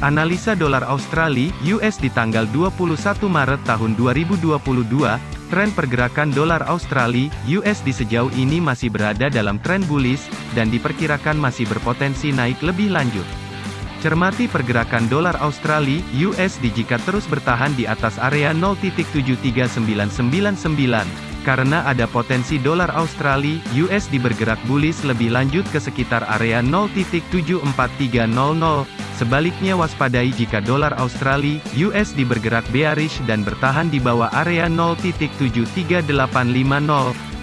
Analisa dolar Australia (US) di tanggal 21 Maret tahun 2022, tren pergerakan dolar Australia (US) di sejauh ini masih berada dalam tren bullish dan diperkirakan masih berpotensi naik lebih lanjut. Cermati pergerakan dolar Australia (USD) jika terus bertahan di atas area 0.73999 karena ada potensi dolar Australia (USD) bergerak bullish lebih lanjut ke sekitar area 0.74300. Sebaliknya waspadai jika dolar Australia (USD) bergerak bearish dan bertahan di bawah area 0.73850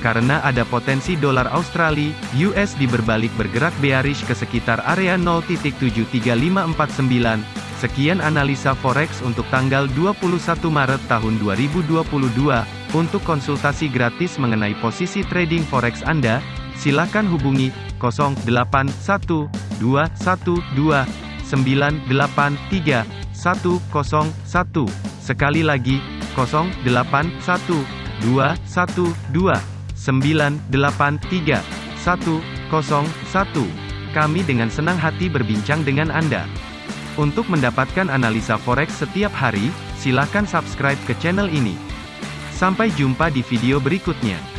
karena ada potensi dolar Australia (USD) berbalik bergerak bearish ke sekitar area 0.73549. Sekian analisa forex untuk tanggal 21 Maret tahun 2022. Untuk konsultasi gratis mengenai posisi trading forex Anda, silakan hubungi 081212983101. Sekali lagi, 081212983101. Kami dengan senang hati berbincang dengan Anda. Untuk mendapatkan analisa forex setiap hari, silakan subscribe ke channel ini. Sampai jumpa di video berikutnya.